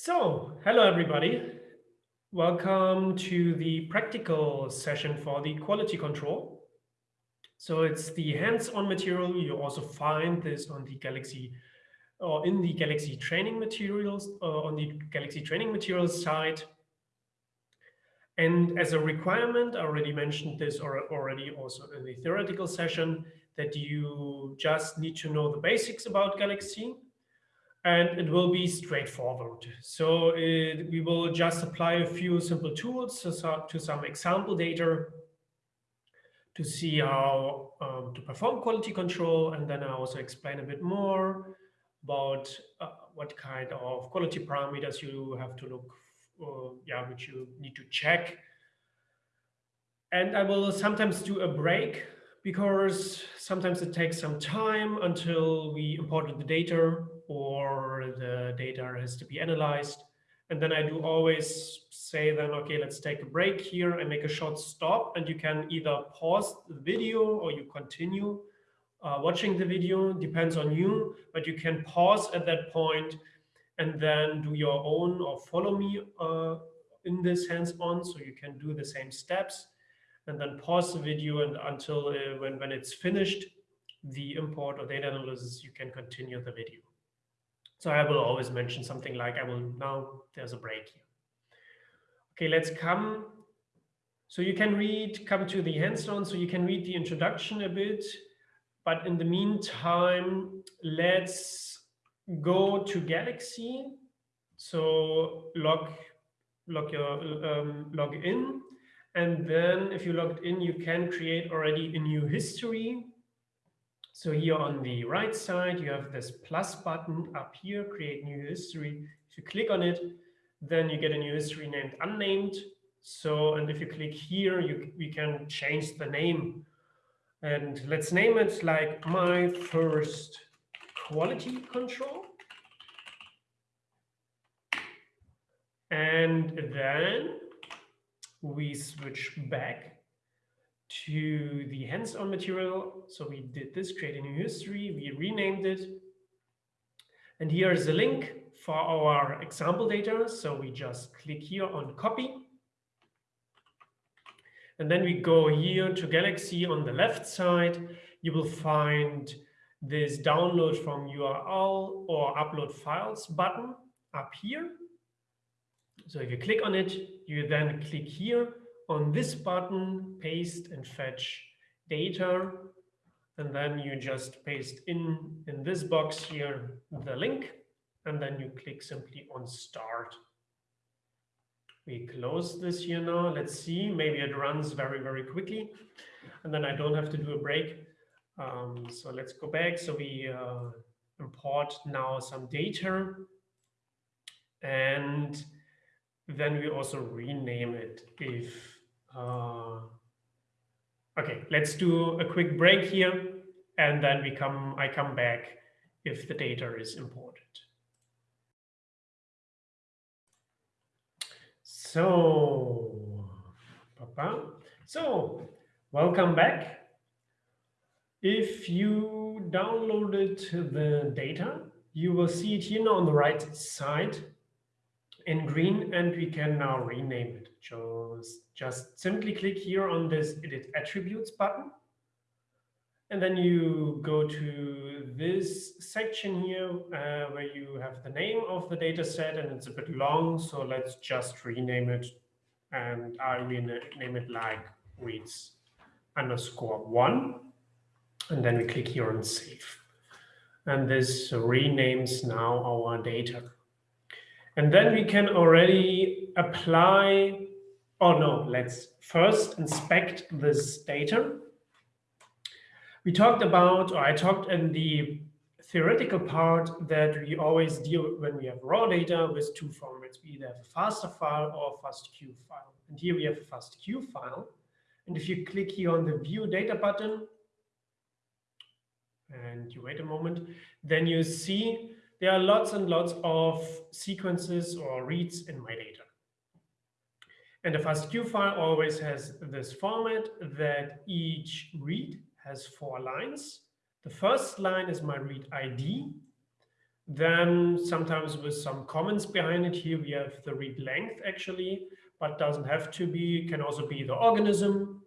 So, hello everybody. Welcome to the practical session for the quality control. So it's the hands-on material. You also find this on the Galaxy or in the Galaxy training materials uh, on the Galaxy training materials side. And as a requirement, I already mentioned this or already also in the theoretical session that you just need to know the basics about Galaxy and it will be straightforward. So it, we will just apply a few simple tools to, to some example data to see how um, to perform quality control. And then I also explain a bit more about uh, what kind of quality parameters you have to look, for, yeah, which you need to check. And I will sometimes do a break because sometimes it takes some time until we imported the data or the data has to be analyzed. And then I do always say then, okay, let's take a break here I make a short stop. And you can either pause the video or you continue uh, watching the video, depends on you. But you can pause at that point and then do your own or follow me uh, in this hands-on. So you can do the same steps and then pause the video and until uh, when, when it's finished, the import or data analysis, you can continue the video. So I will always mention something like, I will now, there's a break here. Okay, let's come. So you can read, come to the hands-on, so you can read the introduction a bit. But in the meantime, let's go to Galaxy. So log, log, your, um, log in. And then if you logged in, you can create already a new history so here on the right side, you have this plus button up here, create new history. If you click on it, then you get a new history named unnamed. So, and if you click here, you, we can change the name. And let's name it like my first quality control. And then we switch back to the hands-on material. So we did this, create a new history, we renamed it. And here is a link for our example data. So we just click here on copy. And then we go here to Galaxy on the left side. You will find this download from URL or upload files button up here. So if you click on it, you then click here on this button, paste and fetch data. And then you just paste in, in this box here, the link, and then you click simply on start. We close this here now. Let's see, maybe it runs very, very quickly. And then I don't have to do a break. Um, so let's go back. So we uh, import now some data. And then we also rename it if uh, okay, let's do a quick break here, and then we come. I come back if the data is imported. So, papa. So, welcome back. If you downloaded the data, you will see it here on the right side in green and we can now rename it. Just, just simply click here on this edit attributes button. And then you go to this section here uh, where you have the name of the data set and it's a bit long. So let's just rename it and I rename it like reads underscore one. And then we click here on save. And this renames now our data. And then we can already apply, oh no, let's first inspect this data. We talked about, or I talked in the theoretical part that we always deal when we have raw data with two formats. We either have a FASTA file or a FASTQ file. And here we have a FASTQ file. And if you click here on the view data button, and you wait a moment, then you see there are lots and lots of sequences or reads in my data. And the FASTQ file always has this format that each read has four lines. The first line is my read ID. Then sometimes with some comments behind it, here we have the read length actually, but doesn't have to be, it can also be the organism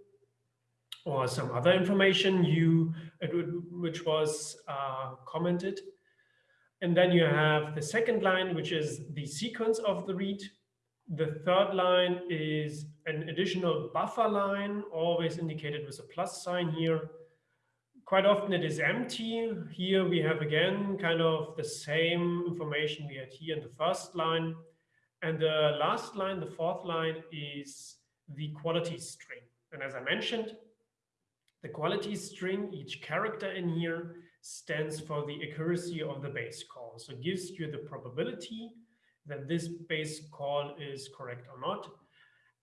or some other information you which was uh, commented. And then you have the second line, which is the sequence of the read. The third line is an additional buffer line, always indicated with a plus sign here. Quite often it is empty. Here we have again kind of the same information we had here in the first line. And the last line, the fourth line, is the quality string. And as I mentioned, the quality string, each character in here, stands for the accuracy of the base call. So gives you the probability that this base call is correct or not.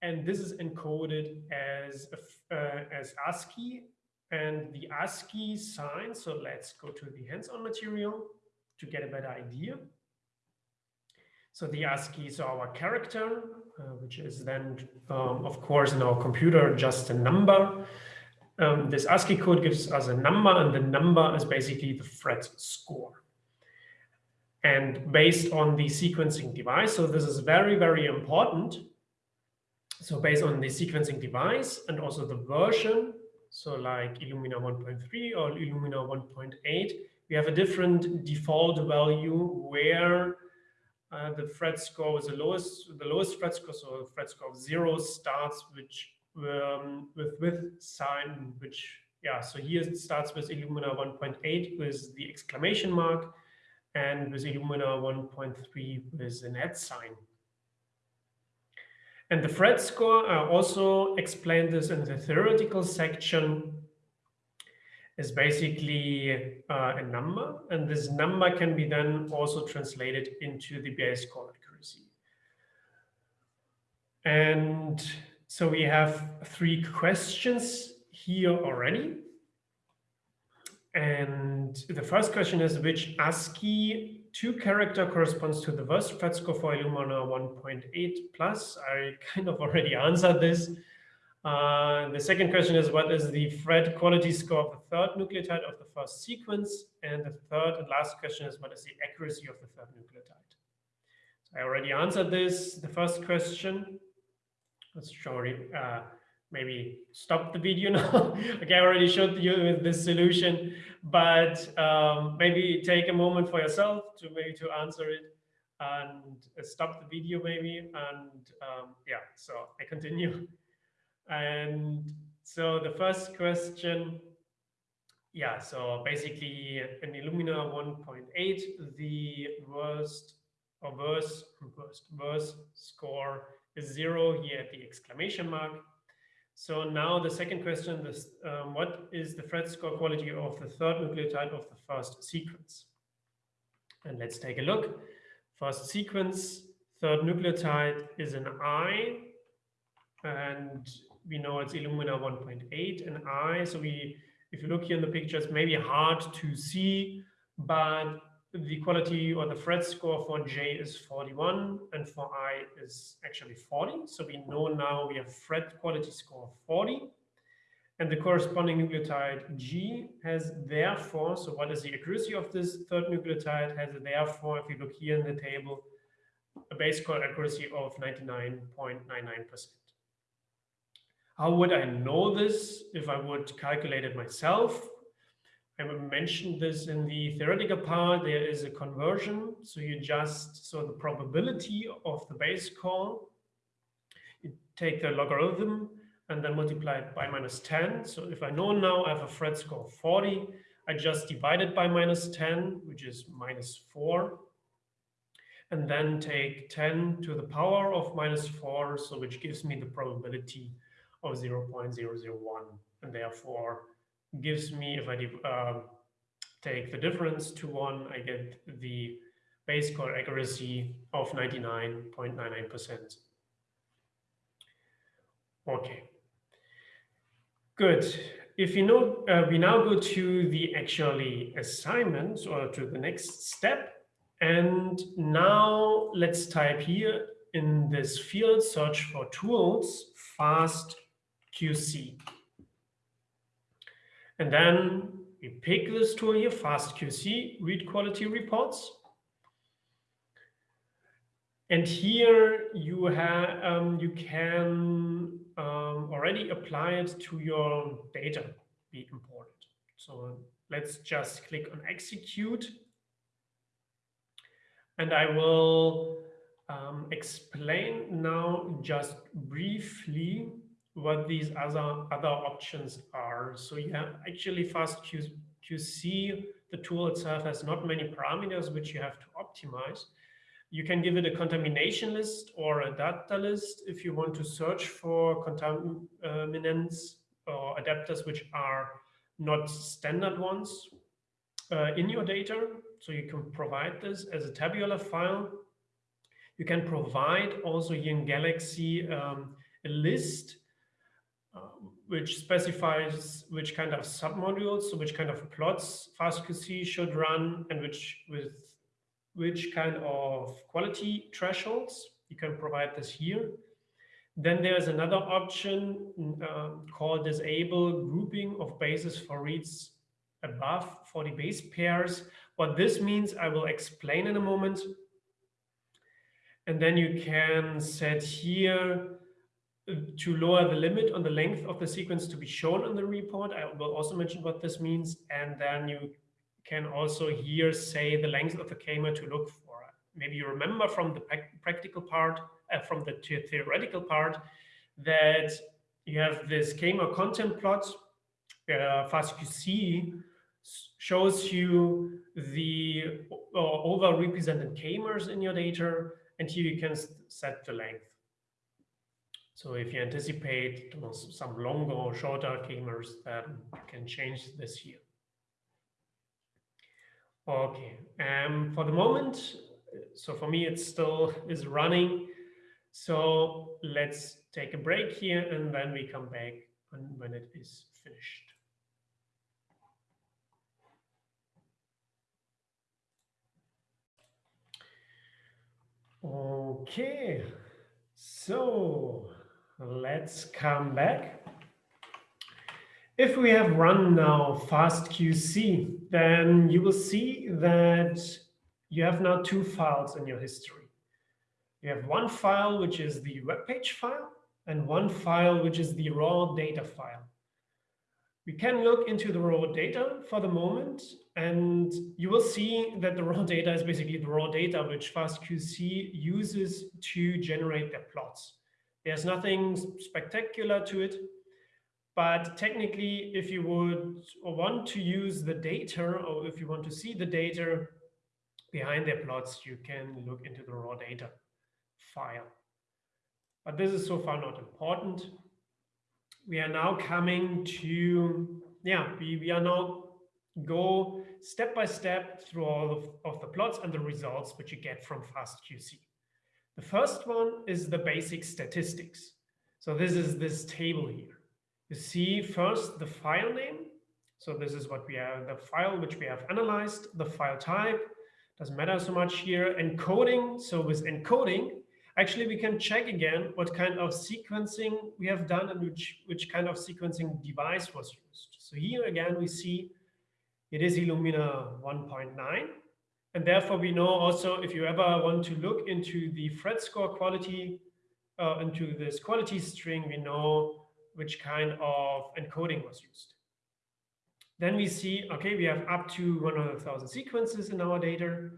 And this is encoded as, uh, as ASCII and the ASCII sign. So let's go to the hands-on material to get a better idea. So the ASCII is our character, uh, which is then, um, of course, in our computer, just a number. Um, this ASCII code gives us a number, and the number is basically the Phred score. And based on the sequencing device, so this is very, very important. So based on the sequencing device and also the version, so like Illumina 1.3 or Illumina 1.8, we have a different default value where uh, the Phred score is the lowest, the lowest fret score, so Phred score of zero starts, which um, with with sign, which yeah, so here it starts with Illumina 1.8 with the exclamation mark, and with Illumina 1.3 with an at sign. And the Phred score, I also explained this in the theoretical section, is basically uh, a number, and this number can be then also translated into the base call accuracy. And so we have three questions here already. And the first question is which ASCII two character corresponds to the worst score for Illumina 1.8 plus. I kind of already answered this. Uh, the second question is what is the Phred quality score of the third nucleotide of the first sequence? And the third and last question is what is the accuracy of the third nucleotide? So I already answered this, the first question show uh, maybe stop the video now. okay, I already showed you the solution, but um, maybe take a moment for yourself to maybe to answer it and stop the video maybe. And um, yeah, so I continue. And so the first question, yeah, so basically in Illumina 1.8, the worst or worst, worst, worst score is zero here at the exclamation mark. So now the second question um, what is the Phred score quality of the third nucleotide of the first sequence? And let's take a look. First sequence, third nucleotide is an I, and we know it's Illumina 1.8 and I. So we, if you look here in the picture, it's maybe hard to see, but the quality or the Phred score for J is 41 and for I is actually 40. So we know now we have Phred quality score 40 and the corresponding nucleotide G has therefore, so what is the accuracy of this third nucleotide has therefore, if you look here in the table, a base call accuracy of 99.99%. How would I know this if I would calculate it myself? I mentioned this in the theoretical part, there is a conversion. So you just, so the probability of the base call, you take the logarithm and then multiply it by minus 10. So if I know now I have a Phred score of 40, I just divide it by minus 10, which is minus 4, and then take 10 to the power of minus 4, so which gives me the probability of 0 0.001. And therefore, gives me, if I uh, take the difference to one, I get the base call accuracy of 99.99%. Okay, good. If you know, uh, we now go to the actually assignment or to the next step. And now let's type here in this field, search for tools, fast QC. And then we pick this tool here, FastQC, read quality reports. And here you have um, you can um, already apply it to your data be imported. So let's just click on execute. And I will um, explain now just briefly what these other other options are. So you have actually FastQC, the tool itself has not many parameters which you have to optimize. You can give it a contamination list or a data list if you want to search for contaminants or adapters which are not standard ones uh, in your data. So you can provide this as a tabular file. You can provide also in Galaxy um, a list which specifies which kind of submodules, so which kind of plots FastQC should run and which with which kind of quality thresholds. You can provide this here. Then there's another option uh, called disable grouping of bases for reads above 40 base pairs. What this means, I will explain in a moment. And then you can set here uh, to lower the limit on the length of the sequence to be shown in the report. I will also mention what this means. And then you can also here say the length of the k-mer to look for. Maybe you remember from the practical part, uh, from the theoretical part, that you have this k-mer content plot. Uh, FastQC shows you the uh, overrepresented k-mers in your data, and here you can set the length. So if you anticipate some longer or shorter then you can change this here. Okay, um, for the moment, so for me, it still is running. So let's take a break here and then we come back when, when it is finished. Okay, so let's come back. If we have run now FastQC, then you will see that you have now two files in your history. You have one file, which is the web page file, and one file, which is the raw data file. We can look into the raw data for the moment, and you will see that the raw data is basically the raw data which FastQC uses to generate their plots. There's nothing spectacular to it. But technically, if you would want to use the data or if you want to see the data behind their plots, you can look into the raw data file. But this is so far not important. We are now coming to, yeah, we, we are now go step by step through all of, of the plots and the results which you get from FastQC. The first one is the basic statistics. So this is this table here. You see first the file name. So this is what we have, the file which we have analyzed, the file type, doesn't matter so much here. Encoding, so with encoding, actually we can check again what kind of sequencing we have done and which, which kind of sequencing device was used. So here again, we see it is Illumina 1.9. And therefore we know also if you ever want to look into the phred score quality, uh, into this quality string, we know which kind of encoding was used. Then we see, okay, we have up to 100,000 sequences in our data.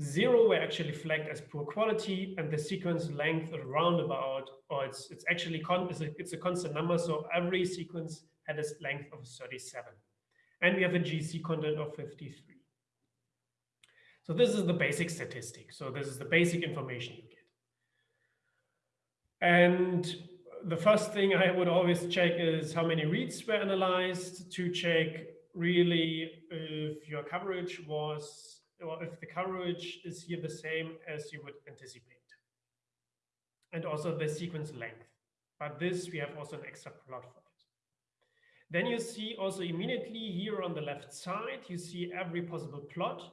Zero were actually flagged as poor quality, and the sequence length around about, or it's it's actually con it's a, it's a constant number, so every sequence had a length of 37. And we have a GC content of 53. So this is the basic statistic. So this is the basic information you get. And the first thing I would always check is how many reads were analyzed to check really if your coverage was, or if the coverage is here the same as you would anticipate. And also the sequence length. But this, we have also an extra plot for it. Then you see also immediately here on the left side, you see every possible plot,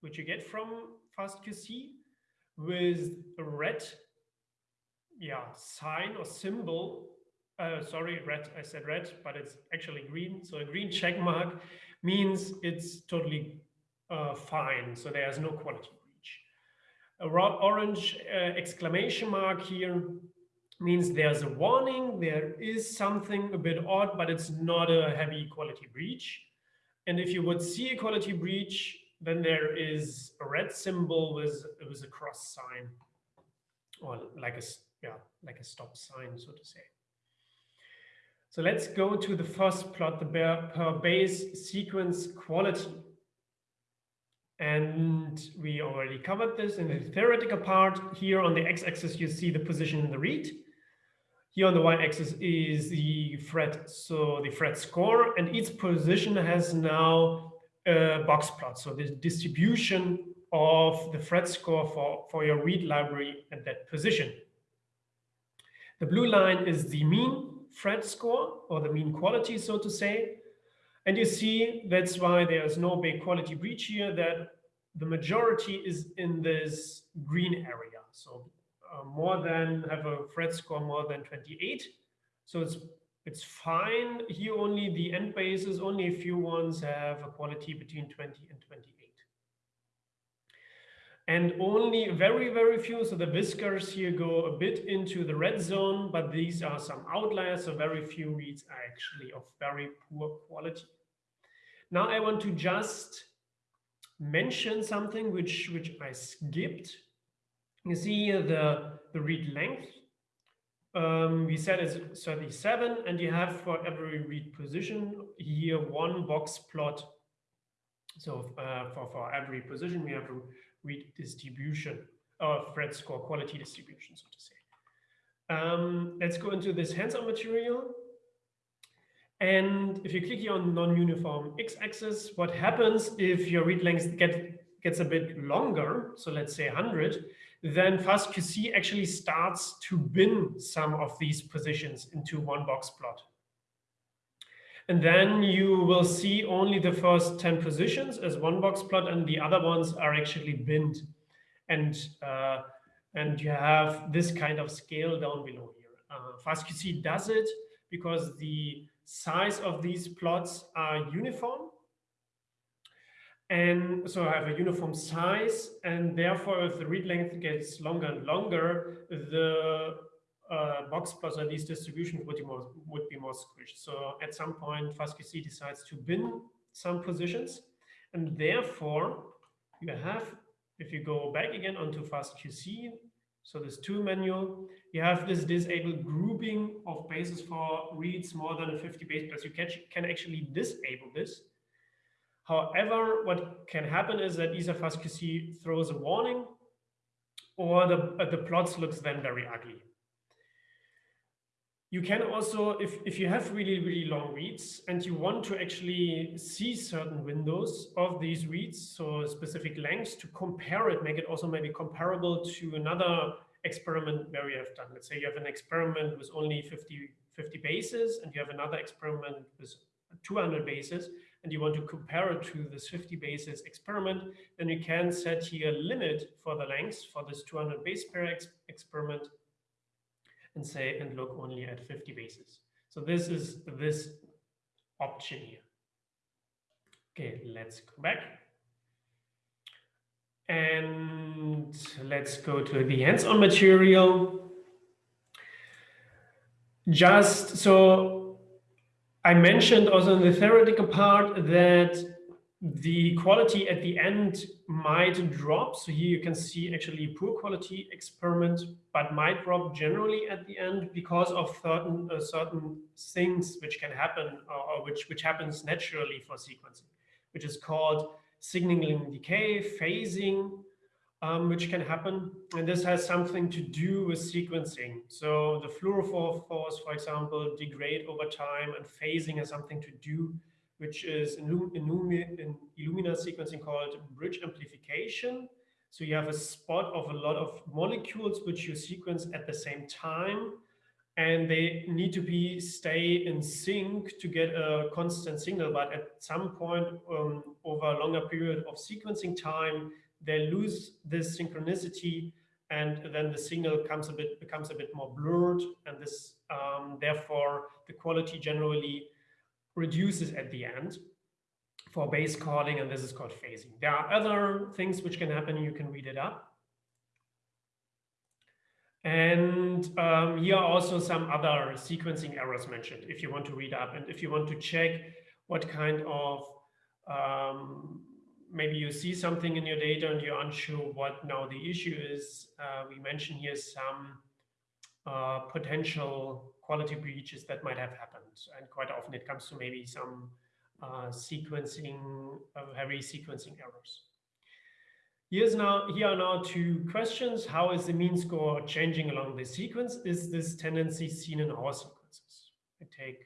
which you get from FastQC with a red yeah, sign or symbol. Uh, sorry, red, I said red, but it's actually green. So a green check mark means it's totally uh, fine. So there's no quality breach. A orange uh, exclamation mark here means there's a warning, there is something a bit odd, but it's not a heavy quality breach. And if you would see a quality breach, then there is a red symbol with, with a cross sign or like a, yeah, like a stop sign, so to say. So let's go to the first plot, the per base sequence quality. And we already covered this in the theoretical part. Here on the x-axis, you see the position in the read. Here on the y-axis is the Phred, so the Phred score, and each position has now a box plot. So the distribution of the Phred score for, for your read library at that position. The blue line is the mean Phred score or the mean quality, so to say. And you see that's why there's no big quality breach here, that the majority is in this green area. So uh, more than have a Phred score more than 28. So it's it's fine. Here only the end bases, only a few ones have a quality between 20 and 28 and only very, very few, so the whiskers here go a bit into the red zone, but these are some outliers, so very few reads are actually of very poor quality. Now I want to just mention something which, which I skipped. You see the, the read length. Um, we said it's 37, and you have for every read position here one box plot. So uh, for, for every position, we have a read distribution of Phred score quality distribution, so to say. Um, let's go into this hands-on material. And if you click here on non-uniform x-axis, what happens if your read length get, gets a bit longer, so let's say 100, then FastQC actually starts to bin some of these positions into one box plot. And then you will see only the first 10 positions as one box plot and the other ones are actually binned. And, uh, and you have this kind of scale down below here. Uh, FastQC does it because the size of these plots are uniform. And so I have a uniform size, and therefore, if the read length gets longer and longer, the uh, box plus or these distributions would be more would be more squished. So at some point, FastQC decides to bin some positions, and therefore you have, if you go back again onto FastQC, so this tool menu, you have this disabled grouping of bases for reads more than 50 base pairs. You can actually disable this. However, what can happen is that either throws a warning or the, uh, the plots looks then very ugly. You can also, if, if you have really, really long reads and you want to actually see certain windows of these reads, so specific lengths to compare it, make it also maybe comparable to another experiment where you have done. Let's say you have an experiment with only 50, 50 bases and you have another experiment with 200 bases and you want to compare it to this 50 bases experiment, then you can set here a limit for the length for this 200 base pair ex experiment and say and look only at 50 bases. So this is this option here. Okay, let's go back. And let's go to the hands-on material. Just so I mentioned also in the theoretical part that the quality at the end might drop. So here you can see actually poor quality experiment, but might drop generally at the end because of certain uh, certain things which can happen or, or, which which happens naturally for sequencing, which is called signaling decay, phasing, um, which can happen. And this has something to do with sequencing. So the fluorophores, for example, degrade over time and phasing has something to do which is in, in Illumina sequencing called bridge amplification. So you have a spot of a lot of molecules which you sequence at the same time, and they need to be stay in sync to get a constant signal. But at some point um, over a longer period of sequencing time, they lose this synchronicity, and then the signal comes a bit becomes a bit more blurred, and this um, therefore the quality generally reduces at the end for base calling, and this is called phasing. There are other things which can happen. You can read it up. And um, here are also some other sequencing errors mentioned if you want to read up and if you want to check what kind of, um, maybe you see something in your data and you're unsure what now the issue is. Uh, we mentioned here some uh, potential quality breaches that might have happened. And quite often it comes to maybe some uh, sequencing, uh, heavy sequencing errors. Here's now, here are now two questions. How is the mean score changing along the sequence? Is this tendency seen in all sequences? I take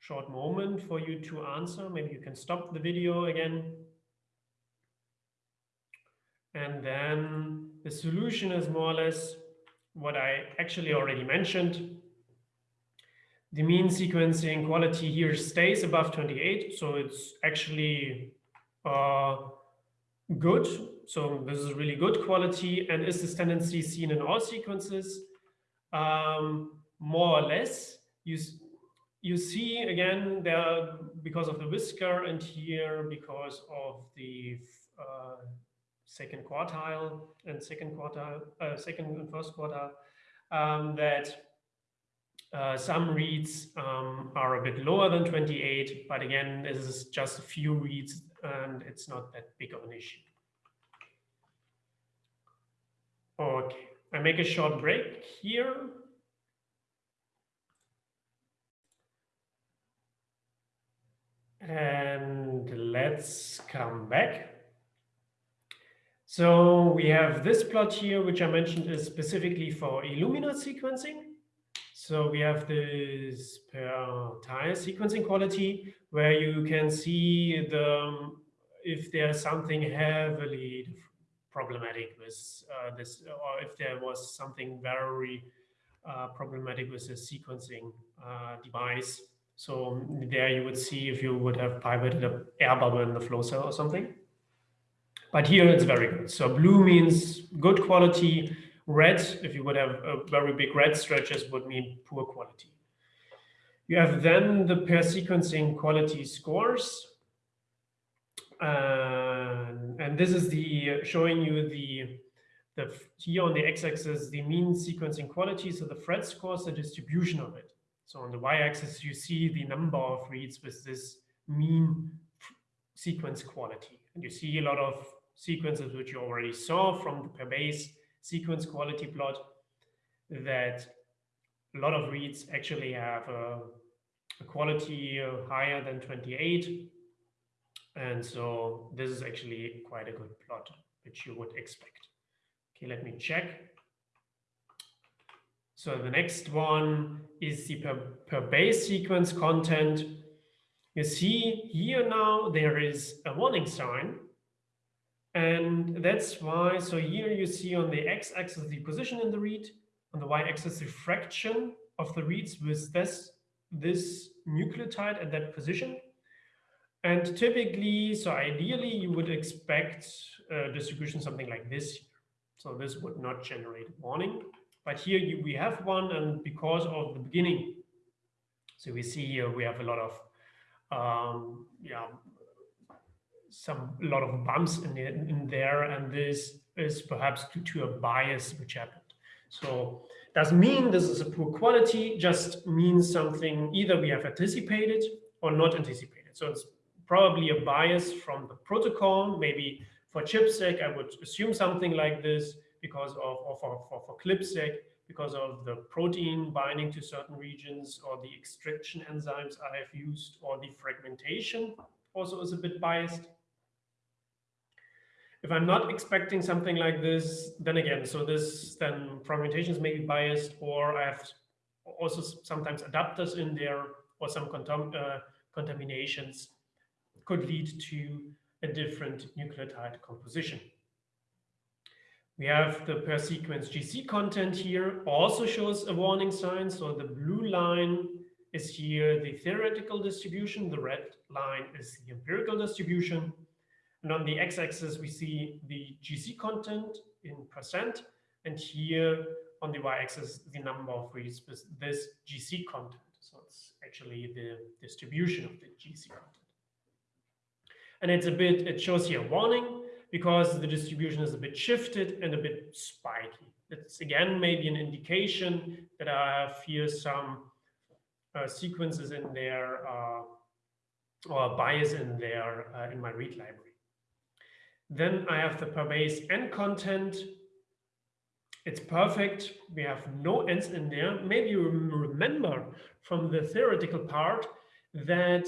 short moment for you to answer. Maybe you can stop the video again. And then the solution is more or less what I actually already mentioned. The mean sequencing quality here stays above 28, so it's actually uh, good. So this is really good quality. And is this tendency seen in all sequences? Um, more or less. You, you see again there because of the whisker and here because of the uh, second quartile and second quartile, uh, second and first quartile, um, that uh, some reads um, are a bit lower than 28, but again, this is just a few reads and it's not that big of an issue. Okay, I make a short break here. And let's come back. So we have this plot here, which I mentioned is specifically for Illumina sequencing. So we have this per sequencing quality where you can see the if there's something heavily problematic with uh, this, or if there was something very uh, problematic with the sequencing uh, device. So there you would see if you would have pivoted an air bubble in the flow cell or something. But here it's very good. So blue means good quality, Red, if you would have a very big red stretches, would mean poor quality. You have then the per sequencing quality scores. Uh, and this is the showing you the, the here on the x-axis, the mean sequencing quality. So the Phred scores, the distribution of it. So on the y-axis, you see the number of reads with this mean sequence quality. And you see a lot of sequences which you already saw from the per base sequence quality plot that a lot of reads actually have a, a quality higher than 28. And so this is actually quite a good plot, which you would expect. Okay, let me check. So the next one is the per, per base sequence content. You see here now there is a warning sign and that's why, so here you see on the x-axis the position in the read, on the y-axis the fraction of the reads with this, this nucleotide at that position. And typically, so ideally, you would expect a distribution something like this. So this would not generate warning. But here you, we have one, and because of the beginning, so we see here we have a lot of um, yeah, some a lot of bumps in, the, in there, and this is perhaps due to a bias which happened. So doesn't mean this is a poor quality, just means something either we have anticipated or not anticipated. So it's probably a bias from the protocol. Maybe for ChIP-seq, I would assume something like this because of, or for, for, for CLIP-seq, because of the protein binding to certain regions or the extraction enzymes I have used or the fragmentation also is a bit biased. If I'm not expecting something like this, then again, so this then fragmentations may be biased, or I have also sometimes adapters in there, or some contam uh, contaminations could lead to a different nucleotide composition. We have the per sequence GC content here, also shows a warning sign. So the blue line is here the theoretical distribution, the red line is the empirical distribution. And on the x-axis, we see the GC content in percent. And here on the y-axis, the number of reads with this GC content. So it's actually the distribution of the GC content. And it's a bit, it shows here a warning because the distribution is a bit shifted and a bit spiky. It's again maybe an indication that I have here some uh, sequences in there uh, or bias in there uh, in my read library. Then I have the per base n content. It's perfect. We have no n's in there. Maybe you remember from the theoretical part that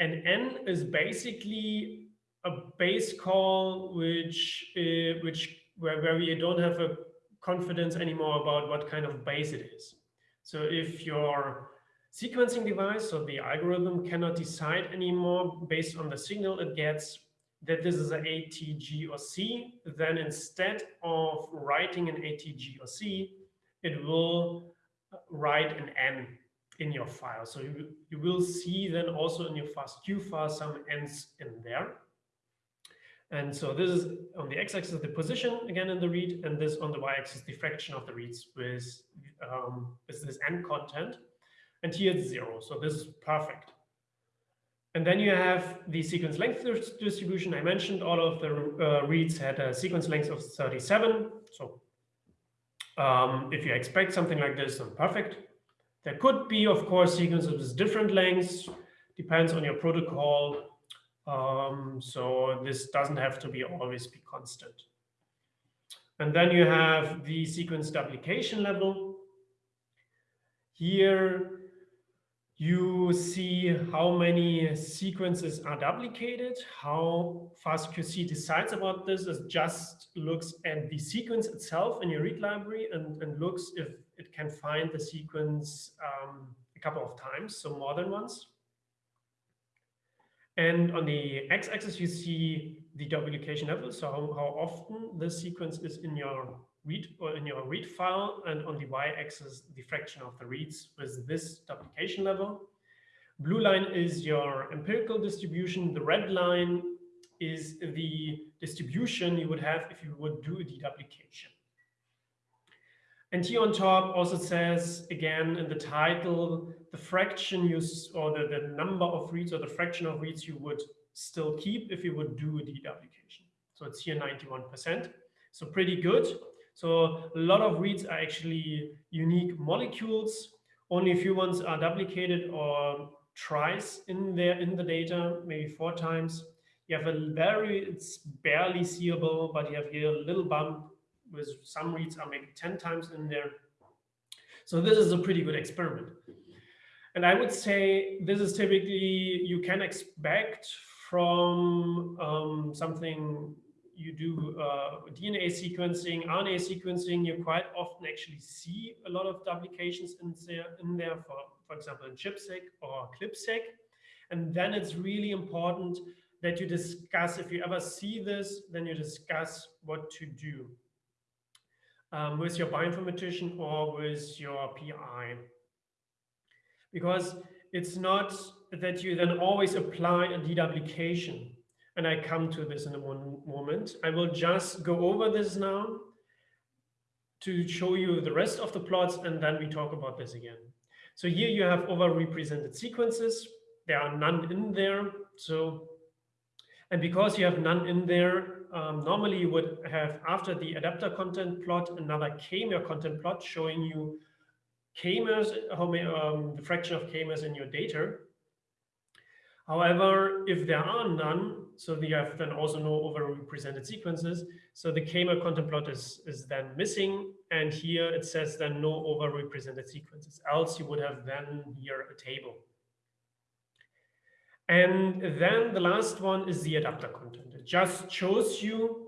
an n is basically a base call which uh, which where, where we don't have a confidence anymore about what kind of base it is. So if your sequencing device, so the algorithm cannot decide anymore based on the signal it gets that this is an A, T, G, or C, then instead of writing an A, T, G, or C, it will write an N in your file. So you, you will see then also in your FASTQ file some N's in there. And so this is on the x-axis the position again in the read, and this on the y-axis the fraction of the reads with, um, with this n content. And here it's zero, so this is perfect. And then you have the sequence length distribution. I mentioned all of the uh, reads had a sequence length of 37. So um, if you expect something like this, then perfect. There could be, of course, sequences with different lengths, depends on your protocol. Um, so this doesn't have to be always be constant. And then you have the sequence duplication level. Here you see how many sequences are duplicated. How FastQC decides about this is just looks at the sequence itself in your read library and, and looks if it can find the sequence um, a couple of times, so more than once. And on the x-axis, you see the duplication level, so how, how often the sequence is in your read or in your read file, and on the y-axis, the fraction of the reads with this duplication level. Blue line is your empirical distribution. The red line is the distribution you would have if you would do a deduplication. And here on top also says, again, in the title, the fraction you, or the, the number of reads or the fraction of reads you would still keep if you would do a deduplication. So it's here 91%. So pretty good. So a lot of reads are actually unique molecules. Only a few ones are duplicated or tries in there in the data, maybe four times. You have a very, it's barely seeable, but you have here a little bump with some reads are maybe 10 times in there. So this is a pretty good experiment. And I would say this is typically, you can expect from um, something you do uh, DNA sequencing, RNA sequencing, you quite often actually see a lot of duplications in there, in there for, for example, in ChIP-seq or CLIP-seq. And then it's really important that you discuss, if you ever see this, then you discuss what to do um, with your bioinformatician or with your PI. Because it's not that you then always apply a deduplication and I come to this in a moment. I will just go over this now to show you the rest of the plots, and then we talk about this again. So here you have overrepresented sequences. There are none in there. So, and because you have none in there, um, normally you would have, after the adapter content plot, another k-mer content plot showing you k-mers, um, the fraction of k-mers in your data. However, if there are none, so you have then also no overrepresented sequences. So the k-mer content plot is, is then missing. And here it says then no overrepresented sequences. Else you would have then here a table. And then the last one is the adapter content. It just shows you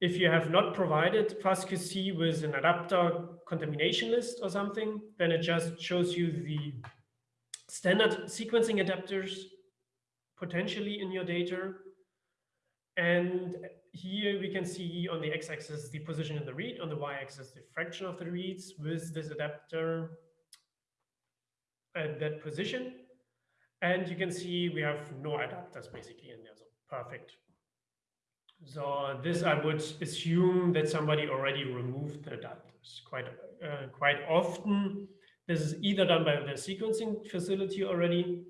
if you have not provided FastQC with an adapter contamination list or something, then it just shows you the standard sequencing adapters potentially in your data. And here we can see on the x-axis the position in the read, on the y-axis the fraction of the reads with this adapter at that position. And you can see we have no adapters basically in there, so perfect. So this I would assume that somebody already removed the adapters quite, uh, quite often this is either done by the sequencing facility already,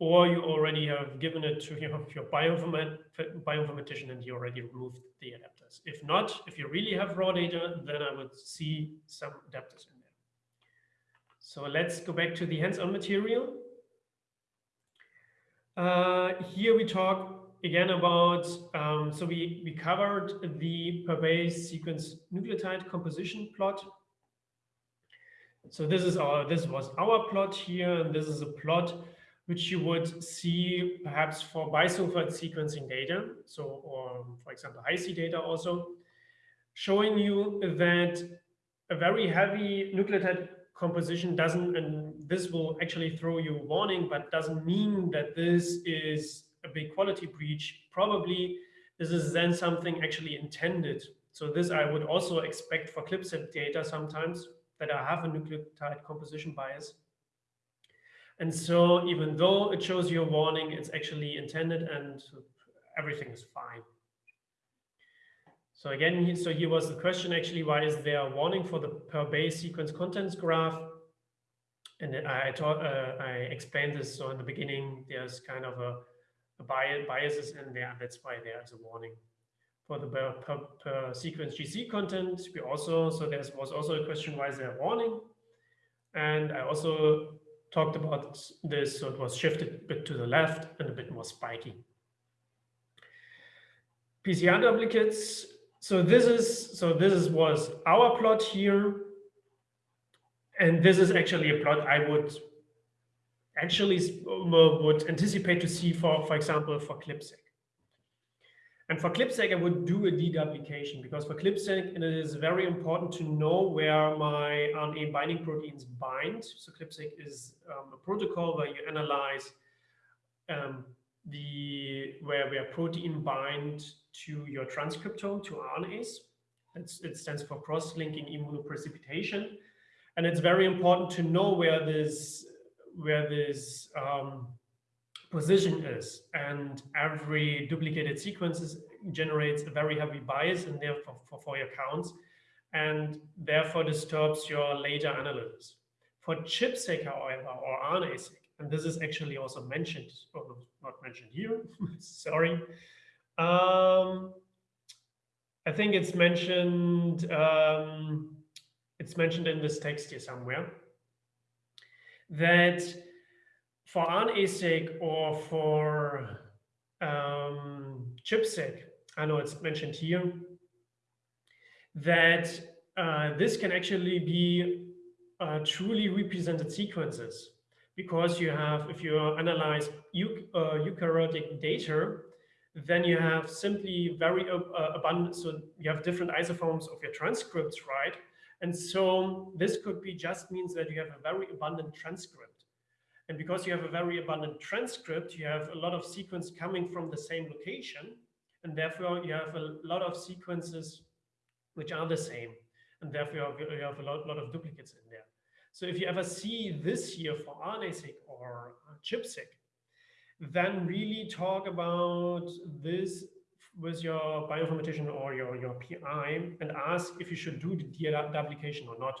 or you already have given it to your, your bioinformat, bioinformatician and you already removed the adapters. If not, if you really have raw data, then I would see some adapters in there. So let's go back to the hands-on material. Uh, here we talk again about, um, so we, we covered the per base sequence nucleotide composition plot. So this is our, this was our plot here, and this is a plot which you would see perhaps for bisulfite sequencing data. So, or for example, Hi-C data also, showing you that a very heavy nucleotide composition doesn't, and this will actually throw you a warning, but doesn't mean that this is a big quality breach. Probably this is then something actually intended. So this I would also expect for CLIP-seq data sometimes that I have a nucleotide composition bias. And so even though it shows you a warning, it's actually intended and everything is fine. So again, so here was the question actually, why is there a warning for the per base sequence contents graph? And I taught, uh, I explained this. So in the beginning, there's kind of a, a bias, biases in there. That's why there is a warning for the per, per, per, sequence GC content. We also, so there was also a question, why is there a warning? And I also talked about this, so it was shifted a bit to the left and a bit more spiky. PCR duplicates so this is so this is was our plot here and this is actually a plot i would actually uh, would anticipate to see for for example for CLIP-seq and for CLIP-seq i would do a deduplication because for CLIP-seq it is very important to know where my rna binding proteins bind so CLIP-seq is um, a protocol where you analyze um, the where where protein bind to your transcriptome, to RNAs. It's, it stands for cross-linking immunoprecipitation. And it's very important to know where this, where this um, position is. And every duplicated sequence generates a very heavy bias and therefore for, for your counts and therefore disturbs your later analysis. For ChIP-seq, however, or RNA-seq, and this is actually also mentioned, or not mentioned here, sorry, um, I think it's mentioned. Um, it's mentioned in this text here somewhere that for RNA-seq or for um, ChIP-seq, I know it's mentioned here, that uh, this can actually be uh, truly represented sequences because you have, if you analyze uh, eukaryotic data, then you have simply very uh, abundant, so you have different isoforms of your transcripts, right? And so this could be just means that you have a very abundant transcript. And because you have a very abundant transcript, you have a lot of sequence coming from the same location. And therefore you have a lot of sequences which are the same. And therefore you have a lot, lot of duplicates in there. So if you ever see this here for RNA-seq or ChIP-seq, then really talk about this with your bioinformatician or your, your PI and ask if you should do the deduplication or not.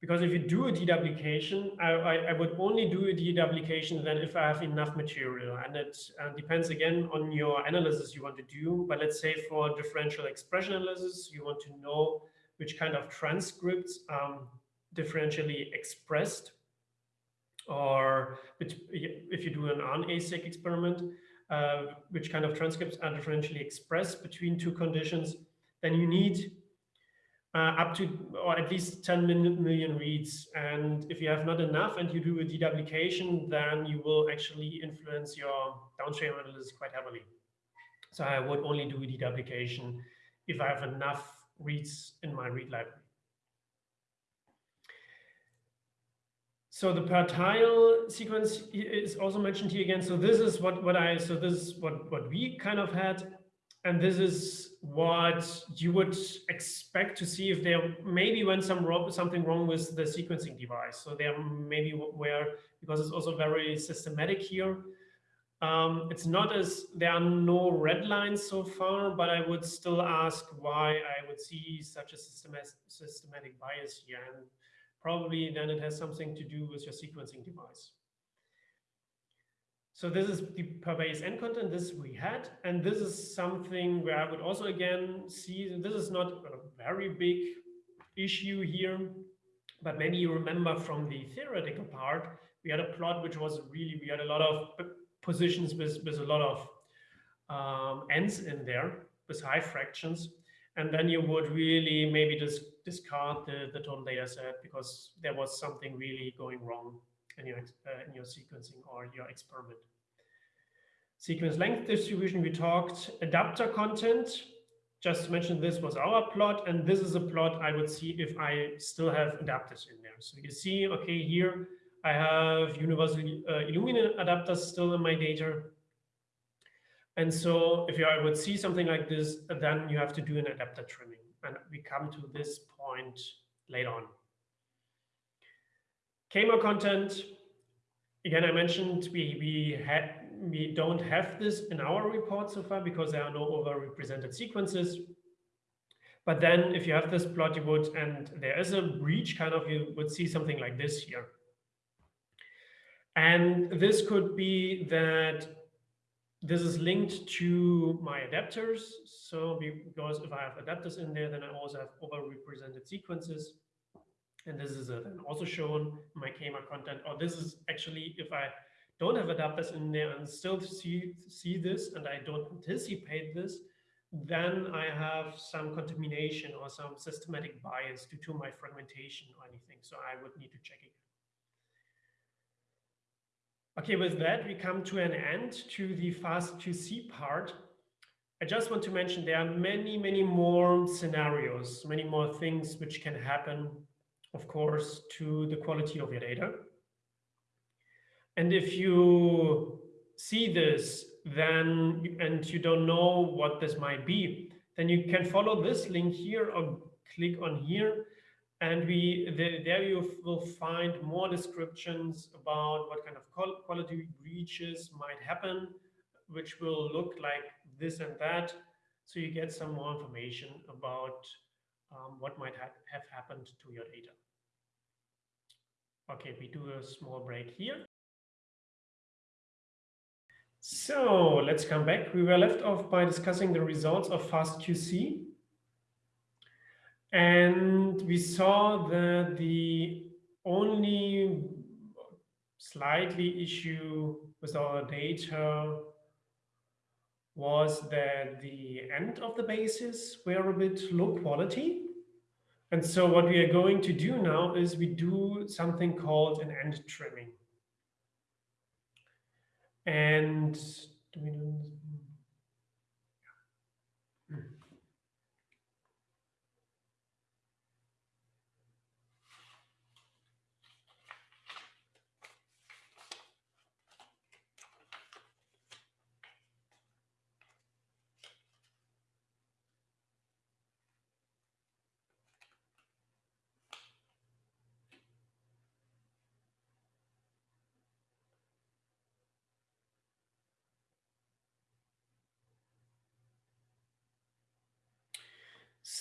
Because if you do a deduplication, I, I, I would only do a deduplication then if I have enough material. And it uh, depends again on your analysis you want to do. But let's say for differential expression analysis, you want to know which kind of transcripts um, differentially expressed or if you do an RNA-seq experiment, uh, which kind of transcripts are differentially expressed between two conditions, then you need uh, up to or at least 10 million reads. And if you have not enough and you do a deduplication, then you will actually influence your downstream analysis quite heavily. So I would only do a deduplication if I have enough reads in my read library. So the per tile sequence is also mentioned here again. So this is what, what I, so this is what, what we kind of had. And this is what you would expect to see if there maybe went some something wrong with the sequencing device. So there maybe where, because it's also very systematic here. Um, it's not as, there are no red lines so far, but I would still ask why I would see such a systematic, systematic bias here. And probably then it has something to do with your sequencing device. So this is the per base n content, this we had, and this is something where I would also again see, this is not a very big issue here, but maybe you remember from the theoretical part, we had a plot which was really, we had a lot of positions with, with a lot of um, ends in there, with high fractions. And then you would really maybe just discard the, the total data set because there was something really going wrong in your, uh, in your sequencing or your experiment. Sequence length distribution, we talked adapter content. Just to mention this was our plot, and this is a plot I would see if I still have adapters in there. So you see, okay, here I have universal uh, Illumina adapters still in my data. And so if you I would see something like this, then you have to do an adapter trimming. And we come to this point later on. K-mer content, again, I mentioned we, we, had, we don't have this in our report so far because there are no overrepresented sequences. But then if you have this plot, you would, and there is a breach kind of, you would see something like this here. And this could be that this is linked to my adapters. So because if I have adapters in there, then I also have overrepresented sequences. And this is uh, then also shown my K-mer content. Or this is actually, if I don't have adapters in there and still see, see this and I don't anticipate this, then I have some contamination or some systematic bias due to my fragmentation or anything. So I would need to check it. Okay, with that, we come to an end to the FastQC part. I just want to mention there are many, many more scenarios, many more things which can happen, of course, to the quality of your data. And if you see this, then, and you don't know what this might be, then you can follow this link here or click on here and we the, there you will find more descriptions about what kind of quality breaches might happen, which will look like this and that. So you get some more information about um, what might ha have happened to your data. Okay, we do a small break here. So let's come back. We were left off by discussing the results of FastQC. And we saw that the only slightly issue with our data was that the end of the bases were a bit low quality. And so what we are going to do now is we do something called an end trimming. And do we do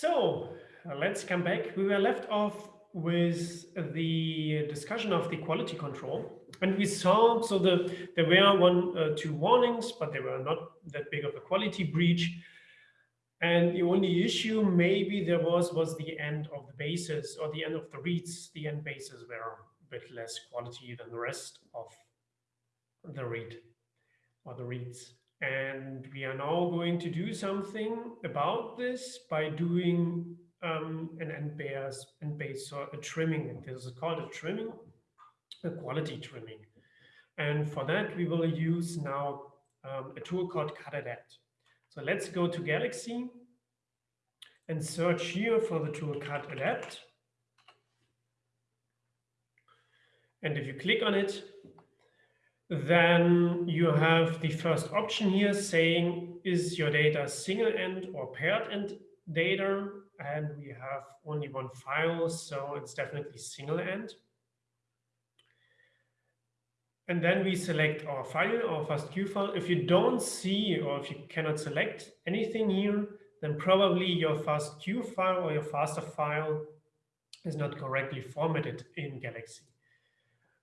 So uh, let's come back. We were left off with the discussion of the quality control. And we saw, so the, there were one, uh, two warnings, but they were not that big of a quality breach. And the only issue maybe there was, was the end of the bases or the end of the reads. The end bases were a bit less quality than the rest of the read or the reads. And we are now going to do something about this by doing um, an NBase, NBase or a trimming. This is called a trimming, a quality trimming. And for that, we will use now um, a tool called CutAdapt. So let's go to Galaxy and search here for the tool CutAdapt. And if you click on it, then you have the first option here saying, is your data single end or paired end data? And we have only one file, so it's definitely single end. And then we select our file, our FASTQ file. If you don't see or if you cannot select anything here, then probably your FASTQ file or your FASTA file is not correctly formatted in Galaxy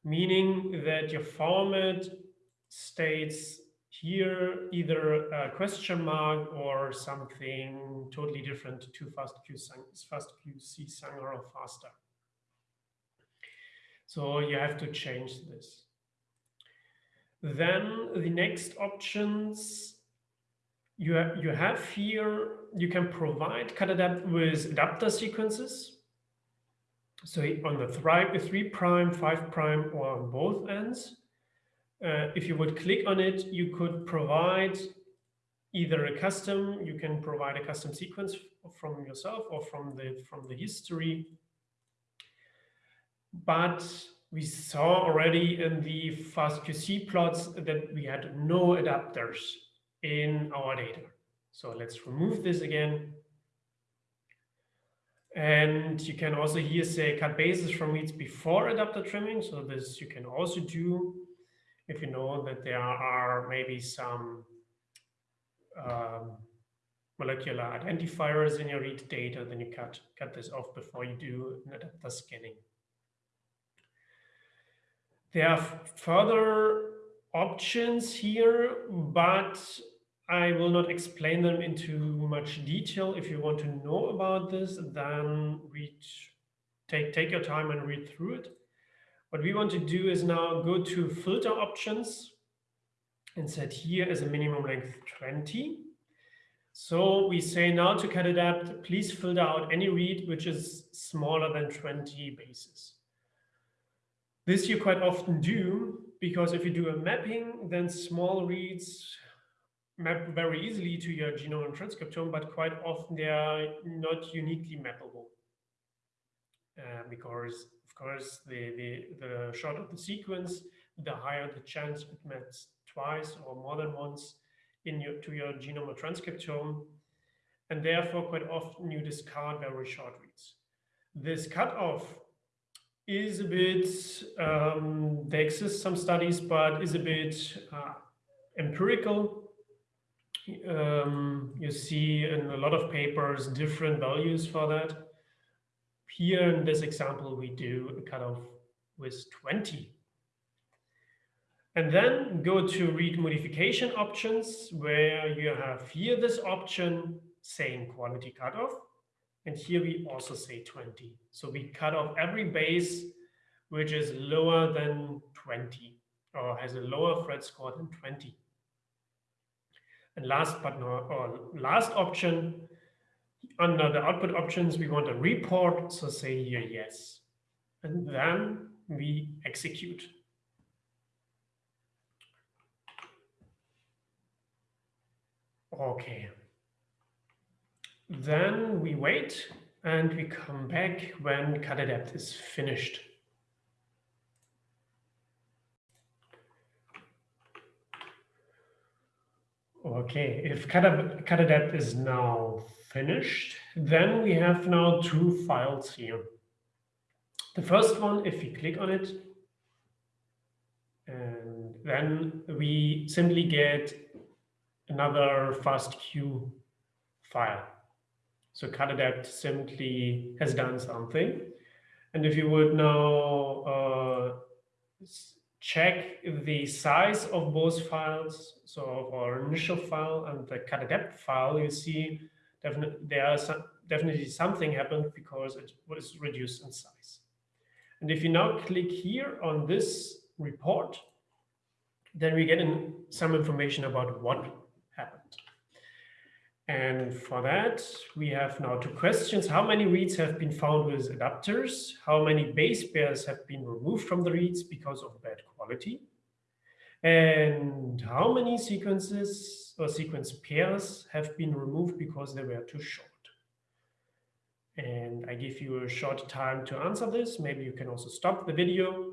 meaning that your format states here either a question mark or something totally different to FastQ, FastQC Sanger or faster. So you have to change this. Then the next options you, ha you have here, you can provide cutadapt with adapter sequences. So on the 3 prime, 5 prime, or on both ends. Uh, if you would click on it, you could provide either a custom, you can provide a custom sequence from yourself or from the from the history. But we saw already in the FastQC plots that we had no adapters in our data. So let's remove this again. And you can also here say cut bases from reads before adapter trimming. So this you can also do if you know that there are maybe some um, molecular identifiers in your read data, then you cut, cut this off before you do an adapter scanning. There are further options here, but I will not explain them into much detail. If you want to know about this, then read, take, take your time and read through it. What we want to do is now go to filter options and set here as a minimum length 20. So we say now to cutadapt, please filter out any read which is smaller than 20 bases. This you quite often do because if you do a mapping, then small reads map very easily to your genome and transcriptome, but quite often they are not uniquely mappable. Uh, because of course, the, the, the shorter the sequence, the higher the chance it maps twice or more than once in your, to your genome or transcriptome. And therefore, quite often you discard very short reads. This cutoff is a bit, um, there exist some studies, but is a bit uh, empirical. Um, you see in a lot of papers different values for that. Here in this example, we do a cutoff with 20. And then go to read modification options, where you have here this option saying quality cutoff. And here we also say 20. So we cut off every base which is lower than 20 or has a lower phred score than 20. And last but not last option, under the output options, we want a report. So say here yes. And then we execute. Okay. Then we wait and we come back when cutadapt is finished. Okay, if cutadapt is now finished, then we have now two files here. The first one, if we click on it, and then we simply get another FastQ file. So cutadapt simply has done something. And if you would now uh, check the size of both files, so of our initial file and the cut cutadapt file, you see definitely there some, definitely something happened because it was reduced in size. And if you now click here on this report, then we get in some information about what happened. And for that, we have now two questions. How many reads have been found with adapters? How many base pairs have been removed from the reads because of bad quality? And how many sequences or sequence pairs have been removed because they were too short? And I give you a short time to answer this. Maybe you can also stop the video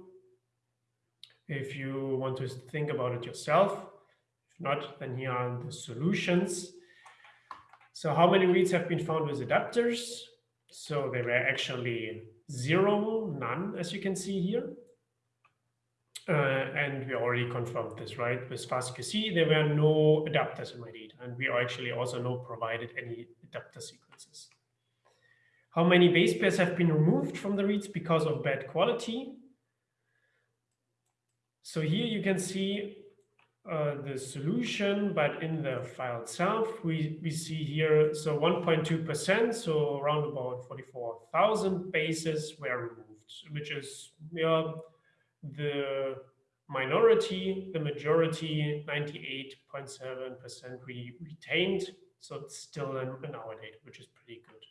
if you want to think about it yourself. If not, then here are the solutions. So how many reads have been found with adapters? So there were actually zero, none, as you can see here. Uh, and we already confirmed this, right? With FastQC, there were no adapters in my data, and we actually also no provided any adapter sequences. How many base pairs have been removed from the reads because of bad quality? So here you can see uh, the solution, but in the file itself, we, we see here, so 1.2%, so around about 44,000 bases were removed, which is yeah, the minority, the majority, 98.7% re retained. So it's still in our data, which is pretty good.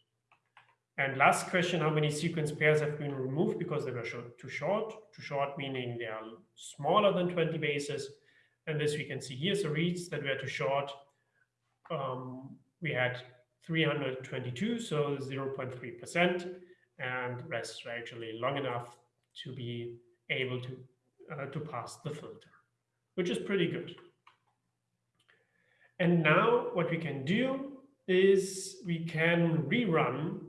And last question, how many sequence pairs have been removed because they were too short? Too short meaning they are smaller than 20 bases. And this we can see here, so reads that were too short. Um, we had 322, so 0.3%, and rest were actually long enough to be able to uh, to pass the filter, which is pretty good. And now what we can do is we can rerun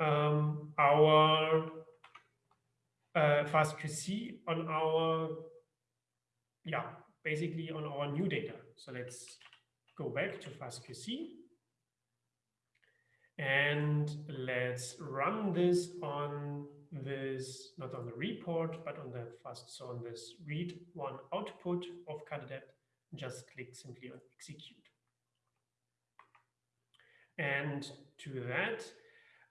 um, our uh, FastQC on our, yeah, basically on our new data. So let's go back to FastQC and let's run this on this, not on the report, but on the fast, so on this read one output of Cutadapt, just click simply on execute. And to that,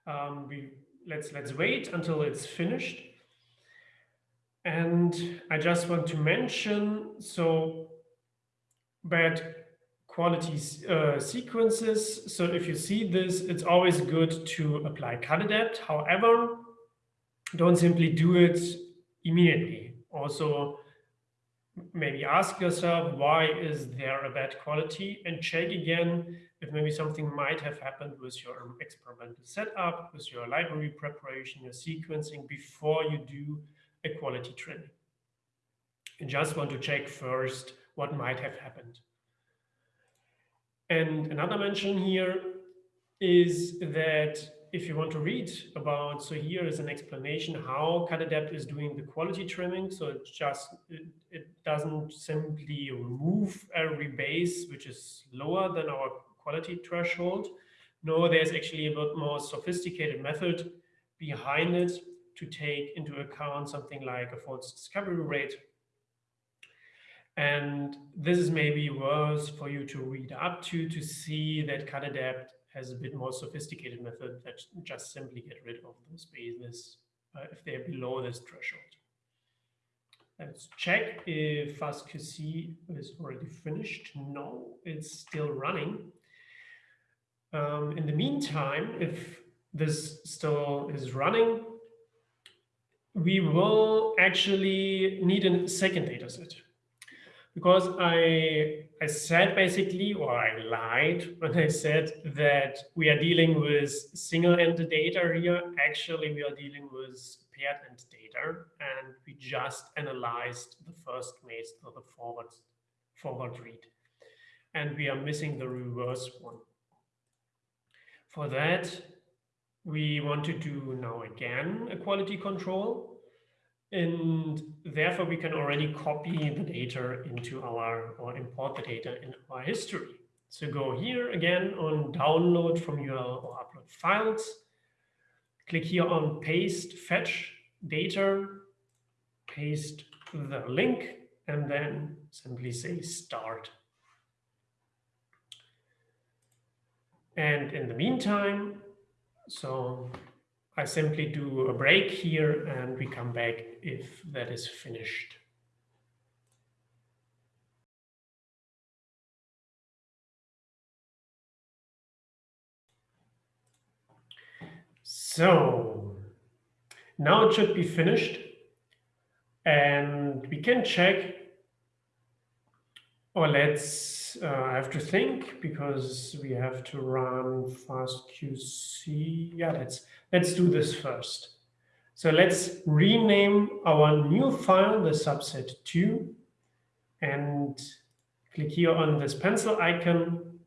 um, we let's let's wait until it's finished. And I just want to mention, so bad quality uh, sequences. So if you see this, it's always good to apply Cutadapt. However, don't simply do it immediately. Also, maybe ask yourself, why is there a bad quality? And check again if maybe something might have happened with your experimental setup, with your library preparation, your sequencing before you do a quality training. You just want to check first what might have happened. And another mention here is that if you want to read about, so here is an explanation how Cutadapt is doing the quality trimming. So it just, it, it doesn't simply remove every base, which is lower than our quality threshold. No, there's actually a bit more sophisticated method behind it to take into account something like a false discovery rate. And this is maybe worth for you to read up to, to see that Cutadapt has a bit more sophisticated method that just simply get rid of those bases uh, if they're below this threshold. Let's check if FastQC is already finished. No, it's still running. Um, in the meantime, if this still is running, we will actually need a second dataset because I I said basically, or I lied when I said that we are dealing with single-ended data here. Actually, we are dealing with paired-end data, and we just analyzed the first maze, so the forward forward read, and we are missing the reverse one. For that, we want to do now again a quality control and therefore, we can already copy the data into our, or import the data in our history. So go here again on download from your or upload files. Click here on paste fetch data, paste the link, and then simply say start. And in the meantime, so I simply do a break here and we come back if that is finished. So now it should be finished and we can check or let's uh, I have to think because we have to run fast QC. Yeah, let's let's do this first. So let's rename our new file, the subset 2, and click here on this pencil icon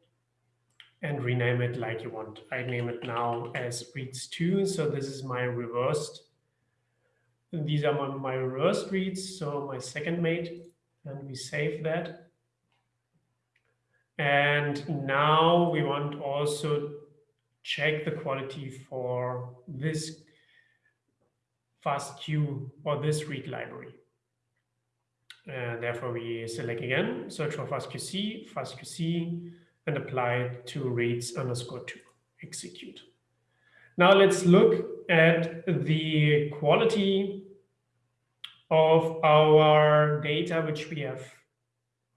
and rename it like you want. I name it now as reads2. So this is my reversed. These are my, my reversed reads, so my second mate, and we save that. And now we want also check the quality for this FastQ or this read library. And therefore, we select again, search for fastqc, fastqc, and apply to reads underscore two, execute. Now let's look at the quality of our data, which we have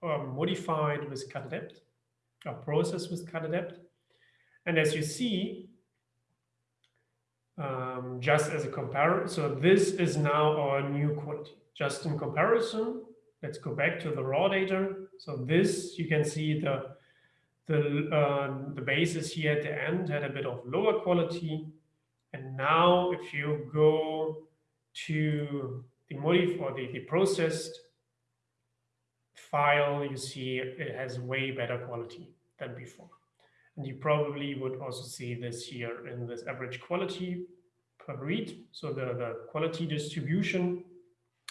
um, modified with cutadapt, or process with cutadapt. And as you see, um, just as a comparison, so this is now our new quality. Just in comparison, let's go back to the raw data. So this, you can see the the uh, the basis here at the end had a bit of lower quality. And now if you go to the modif or the, the processed file, you see it has way better quality than before. And you probably would also see this here in this average quality per read. So the, the quality distribution,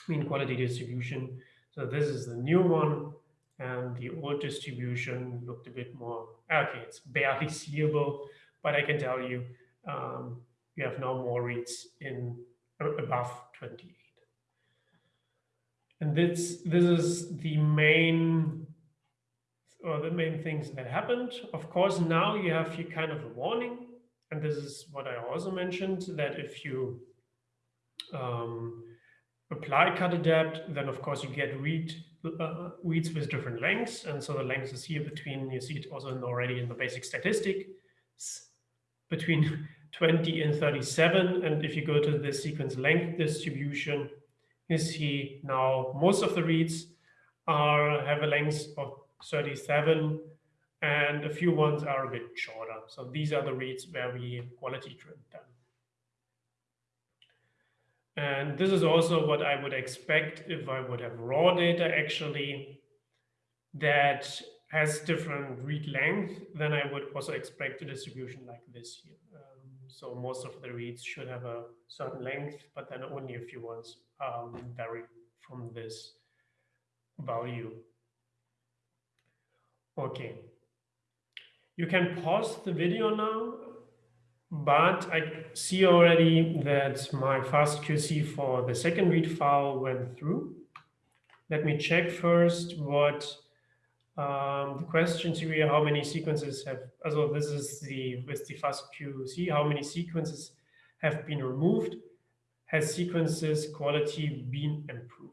mean quality distribution. So this is the new one. And the old distribution looked a bit more, okay, it's barely seeable, but I can tell you, um, you have now more reads in above 28. And this, this is the main or the main things that happened. Of course, now you have your kind of a warning. And this is what I also mentioned, that if you um, apply cutadapt, then of course you get read uh, reads with different lengths. And so the length is here between, you see it also in already in the basic statistic, between 20 and 37. And if you go to the sequence length distribution, you see now most of the reads are have a length of 37 and a few ones are a bit shorter. So these are the reads where we quality trim them. And this is also what I would expect if I would have raw data actually that has different read length, then I would also expect a distribution like this here. Um, so most of the reads should have a certain length, but then only a few ones um, vary from this value. Okay. You can pause the video now, but I see already that my fastqc for the second read file went through. Let me check first what um, the questions here, how many sequences have, also this is the, with the fastqc, how many sequences have been removed? Has sequences quality been improved?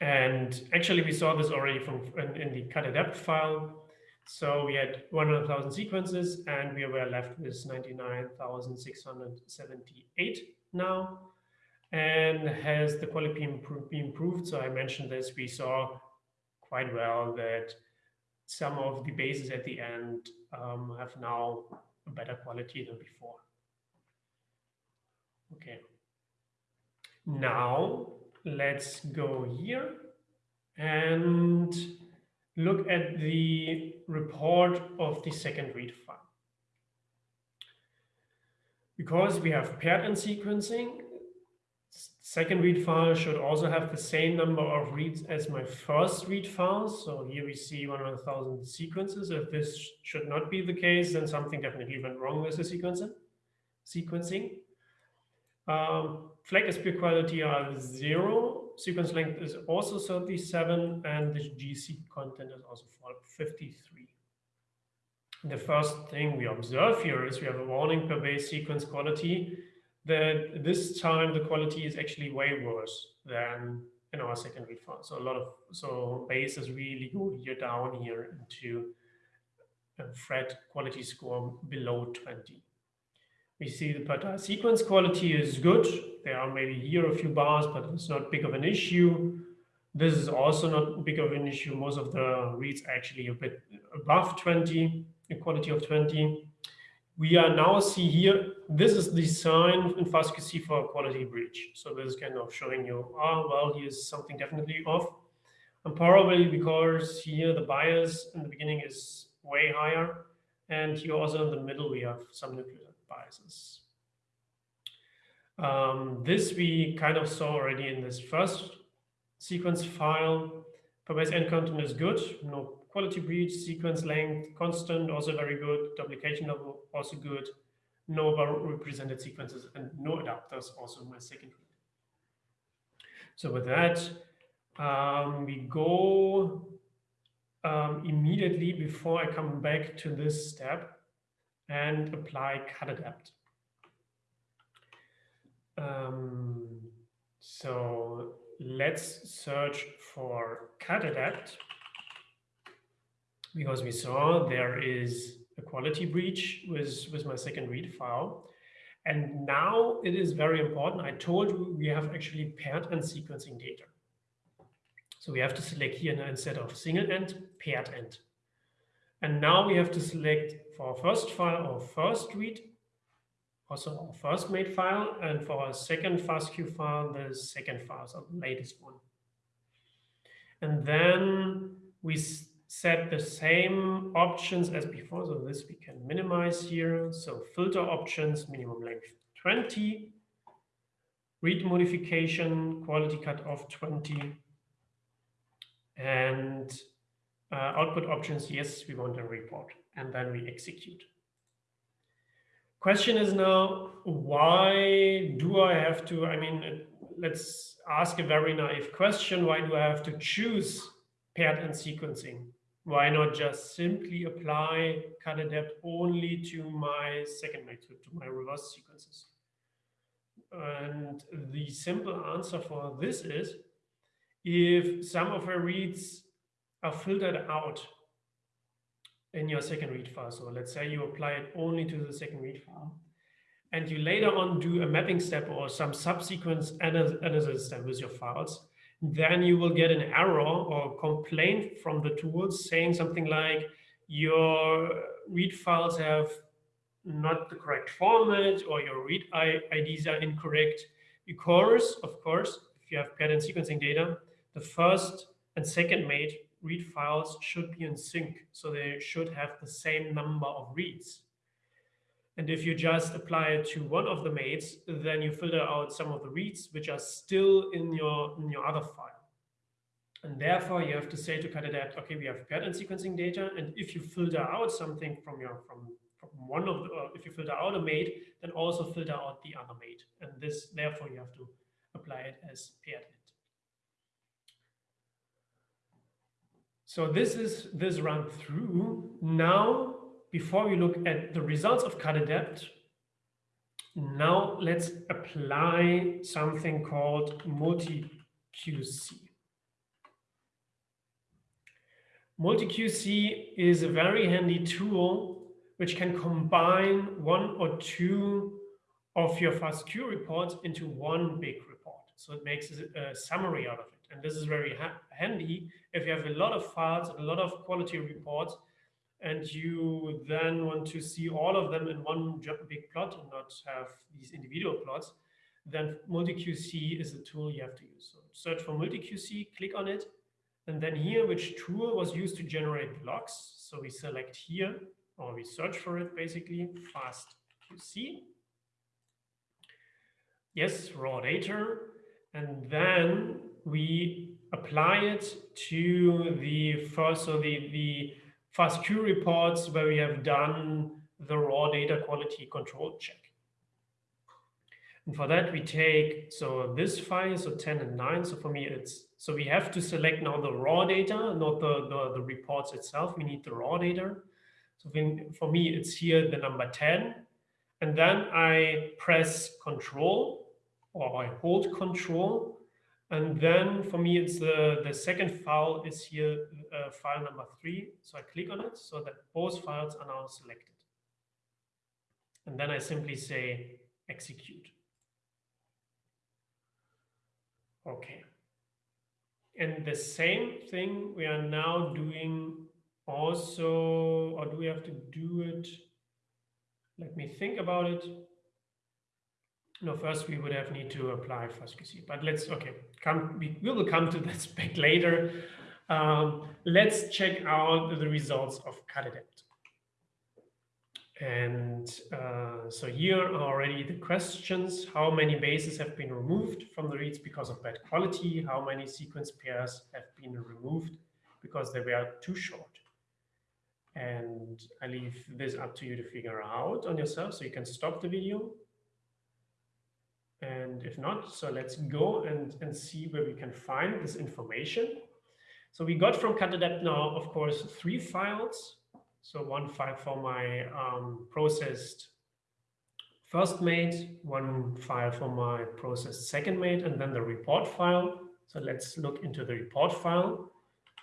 And actually, we saw this already from in, in the cutadapt file. So we had 100,000 sequences, and we were left with 99,678 now. And has the quality improved, been improved? So I mentioned this. We saw quite well that some of the bases at the end um, have now a better quality than before. Okay. Now let's go here and look at the report of the second read file. Because we have paired end sequencing, second read file should also have the same number of reads as my first read file. So here we see 100,000 sequences. If this should not be the case, then something definitely went wrong with the sequencing. sequencing. Um, flag quality are zero. Sequence length is also 37, and the GC content is also 53. The first thing we observe here is we have a warning per base sequence quality that this time the quality is actually way worse than in our second read file. So a lot of so bases really go here down here into a Phred quality score below 20. We see the per sequence quality is good. There are maybe here a few bars, but it's not big of an issue. This is also not big of an issue. Most of the reads actually a bit above 20, a quality of 20. We are now see here, this is the sign in fastqc for a quality breach. So this is kind of showing you, oh, well, here's something definitely off. And probably because here the bias in the beginning is way higher. And here also in the middle, we have some nuclear biases. Um, this we kind of saw already in this first sequence file. Per-base end content is good, no quality breach, sequence length constant, also very good, duplication level also good, no represented sequences and no adapters also my second read. So with that, um, we go um, immediately before I come back to this step and apply cut adapt. Um, so let's search for cut adapt because we saw there is a quality breach with, with my second read file. And now it is very important. I told you we have actually paired and sequencing data. So we have to select here instead of single end, paired end. And now we have to select for our first file or first read, also our first made file, and for our second FASTQ file, the second file, so the latest one. And then we set the same options as before. So this we can minimize here. So filter options, minimum length 20, read modification, quality cutoff 20, and uh, output options, yes, we want a report, and then we execute. Question is now, why do I have to, I mean, uh, let's ask a very naive question. Why do I have to choose paired and sequencing? why not just simply apply cut adapt only to my second method, to my reverse sequences? And the simple answer for this is, if some of our reads are filtered out in your second read file, so let's say you apply it only to the second read file, and you later on do a mapping step or some subsequent analysis step with your files, then you will get an error or complaint from the tools saying something like your read files have not the correct format or your read IDs are incorrect because, of course, if you have pattern sequencing data, the first and second made read files should be in sync. So they should have the same number of reads. And if you just apply it to one of the mates, then you filter out some of the reads which are still in your, in your other file. And therefore, you have to say to cut-adapt, okay, we have pattern sequencing data. And if you filter out something from your from, from one of the, uh, if you filter out a mate, then also filter out the other mate. And this, therefore, you have to apply it as paired So this is this run through. Now before we look at the results of cut adapt, now let's apply something called multi-QC. Multi-QC is a very handy tool which can combine one or two of your FASTQ reports into one big report. So it makes a summary out of. And this is very ha handy if you have a lot of files, a lot of quality reports, and you then want to see all of them in one big plot and not have these individual plots, then MultiQC is the tool you have to use. So search for MultiQC, click on it, and then here, which tool was used to generate logs. So we select here, or we search for it basically, FastQC. Yes, raw data. And then we apply it to the first, so the, the FASTQ reports where we have done the raw data quality control check. And for that, we take, so this file, so 10 and 9. So for me, it's, so we have to select now the raw data, not the, the, the reports itself. We need the raw data. So for me, it's here the number 10. And then I press control or I hold control and then for me, it's the, the second file is here, uh, file number three. So I click on it so that both files are now selected. And then I simply say execute. Okay. And the same thing we are now doing also, or do we have to do it? Let me think about it. No, first we would have need to apply FastQC, but let's, okay, come, we, we will come to that spec later. Um, let's check out the results of cut-adapt. And uh, so here are already the questions. How many bases have been removed from the reads because of bad quality? How many sequence pairs have been removed because they were too short? And I leave this up to you to figure out on yourself. So you can stop the video and if not, so let's go and, and see where we can find this information. So we got from Cutadapt now, of course, three files. So one file for my um, processed first mate, one file for my processed second mate, and then the report file. So let's look into the report file.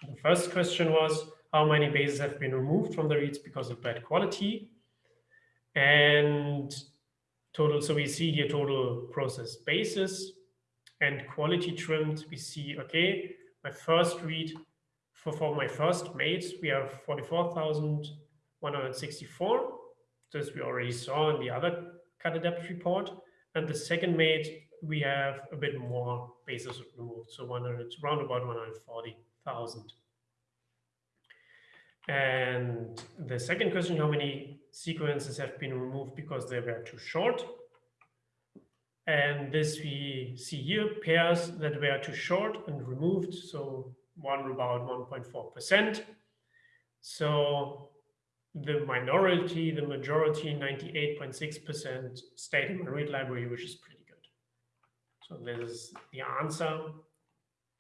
The first question was, how many bases have been removed from the reads because of bad quality? And total, so we see here total processed bases and quality trimmed. We see, okay, my first read for, for my first mate, we have 44,164. This we already saw in the other Cutadapt report. And the second mate, we have a bit more bases removed. So 100, around about 140,000. And the second question, how many sequences have been removed because they were too short? And this we see here, pairs that were too short and removed. So one about 1.4%. So the minority, the majority, 98.6% stayed in my read library, which is pretty good. So this is the answer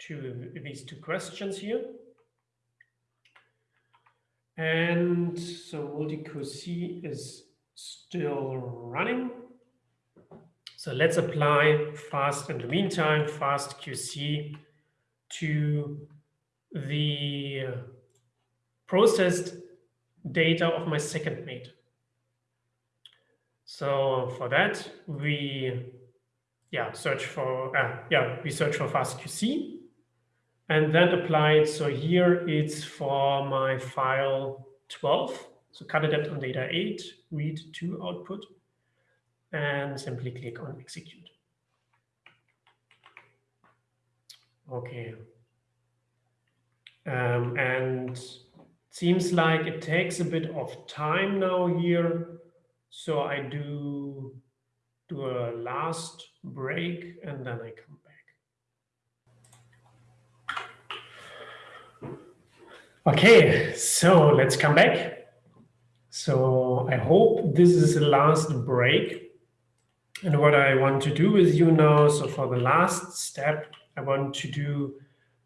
to these two questions here. And so MultiQC is still running. So let's apply fast in the meantime, FastQC to the processed data of my second mate. So for that, we yeah search for uh, yeah we search for FastQC and then apply it. So here it's for my file 12. So Cutadapt on data 8, read to output, and simply click on execute. Okay. Um, and seems like it takes a bit of time now here. So I do do a last break and then I come back. Okay, so let's come back. So I hope this is the last break. And what I want to do with you now, so for the last step, I want to do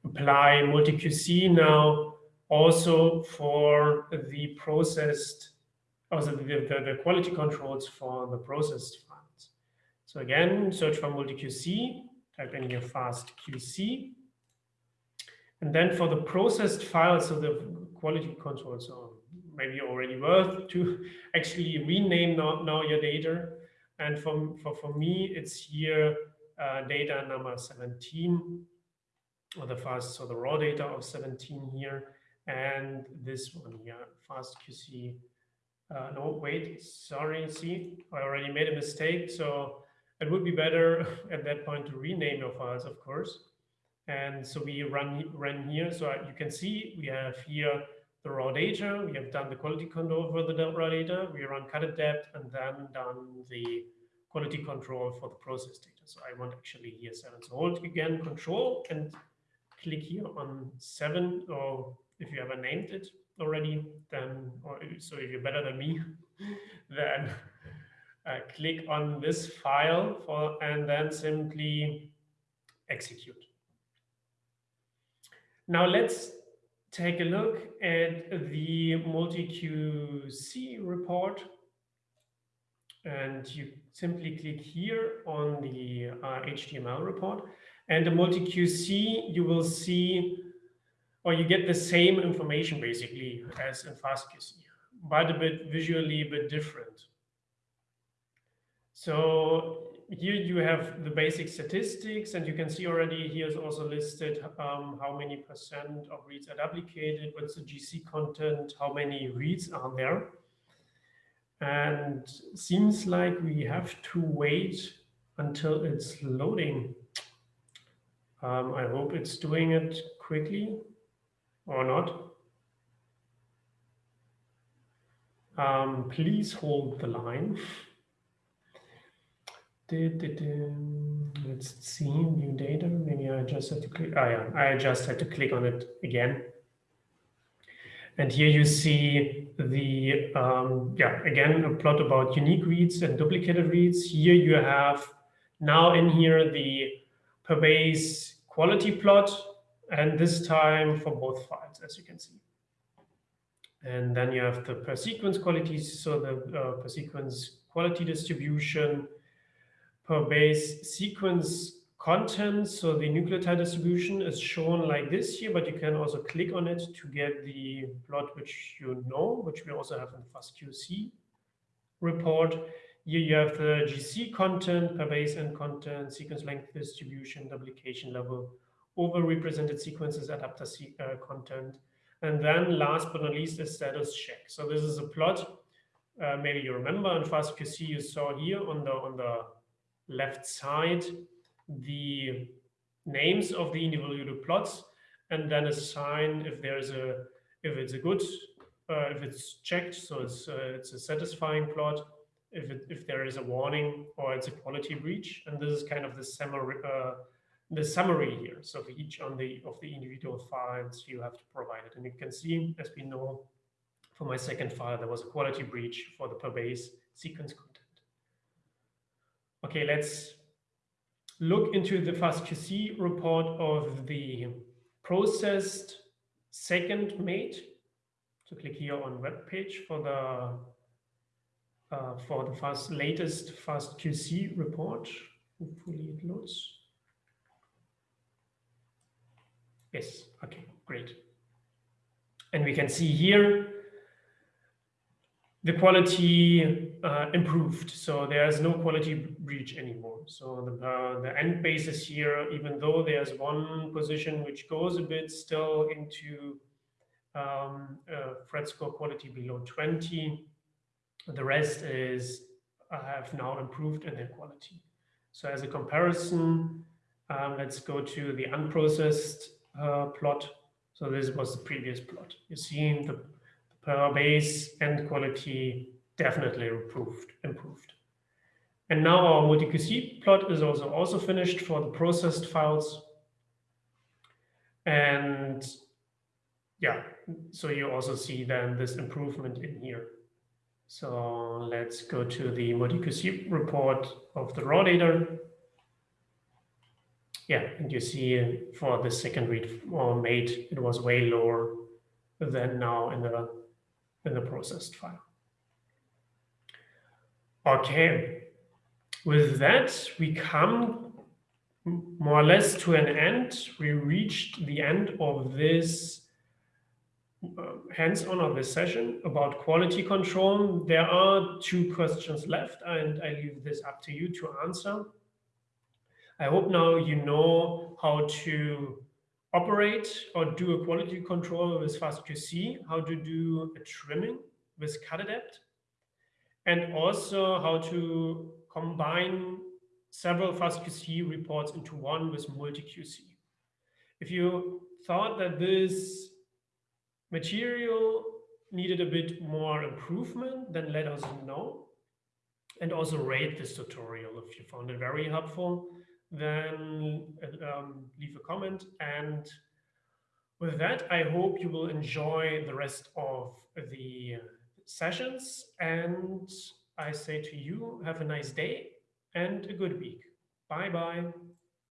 apply MultiQC now also for the processed, oh, also the, the, the quality controls for the processed files. So again, search for MultiQC, type in your fast QC, and then for the processed files, so the quality control, so maybe already worth to actually rename now, now your data. And for, for, for me, it's here uh, data number 17, or the fast, so the raw data of 17 here, and this one here, fast QC. Uh, no, wait, sorry, see, I already made a mistake. So it would be better at that point to rename your files, of course. And so we run, run here. So you can see we have here the raw data. We have done the quality control for the raw data. We run cut Cutadapt and then done the quality control for the process data. So I want actually here seven. So hold again control and click here on seven, or if you ever named it already, then, or so if you're better than me, then uh, click on this file for, and then simply execute. Now let's take a look at the MultiQC report. And you simply click here on the uh, HTML report. And the MultiQC, you will see, or you get the same information basically as in FastQC, but a bit visually a bit different. So here you have the basic statistics, and you can see already here is also listed um, how many percent of reads are duplicated, what's the GC content, how many reads are there. And seems like we have to wait until it's loading. Um, I hope it's doing it quickly or not. Um, please hold the line. Let's see, new data. Maybe I just had to click. Oh yeah, I just had to click on it again. And here you see the, um, yeah, again, a plot about unique reads and duplicated reads. Here you have Now in here, the per base quality plot, and this time for both files, as you can see. And then you have the per sequence qualities, so the uh, per sequence quality distribution, per base sequence content. So the nucleotide distribution is shown like this here, but you can also click on it to get the plot which you know, which we also have in FastQC report. Here you have the GC content, per base N content, sequence length distribution, duplication level, overrepresented sequences, adapter uh, content. And then last but not least is status check. So this is a plot. Uh, maybe you remember in FastQC you saw here on the on the left side the names of the individual plots and then assign if there's a if it's a good uh, if it's checked so it's uh, it's a satisfying plot if it, if there is a warning or it's a quality breach and this is kind of the summary uh, the summary here. So for each on the of the individual files you have to provide it. And you can see as we know for my second file there was a quality breach for the per base sequence okay let's look into the FastQC report of the processed second mate. So click here on web page for the uh, for the fast latest FastQC report. Hopefully it loads. Yes, okay, great. And we can see here the quality uh, improved. So there's no quality breach anymore. So the, uh, the end basis here, even though there's one position which goes a bit still into um, uh, Phred score quality below 20, the rest is uh, have now improved in their quality. So as a comparison, um, let's go to the unprocessed uh, plot. So this was the previous plot. You see the per base and quality definitely improved. improved. And now our MultiQC plot is also, also finished for the processed files. And yeah, so you also see then this improvement in here. So let's go to the MultiQC report of the raw data. Yeah, and you see for the second read or mate, it was way lower than now in the in the processed file. Okay, with that, we come more or less to an end. We reached the end of this uh, hands-on of this session about quality control. There are two questions left, and I leave this up to you to answer. I hope now you know how to operate or do a quality control with FastQC, how to do a trimming with Cutadapt, and also how to combine several FastQC reports into one with MultiQC. If you thought that this material needed a bit more improvement, then let us know. And also rate this tutorial if you found it very helpful then um, leave a comment. And with that, I hope you will enjoy the rest of the sessions. And I say to you, have a nice day and a good week. Bye-bye.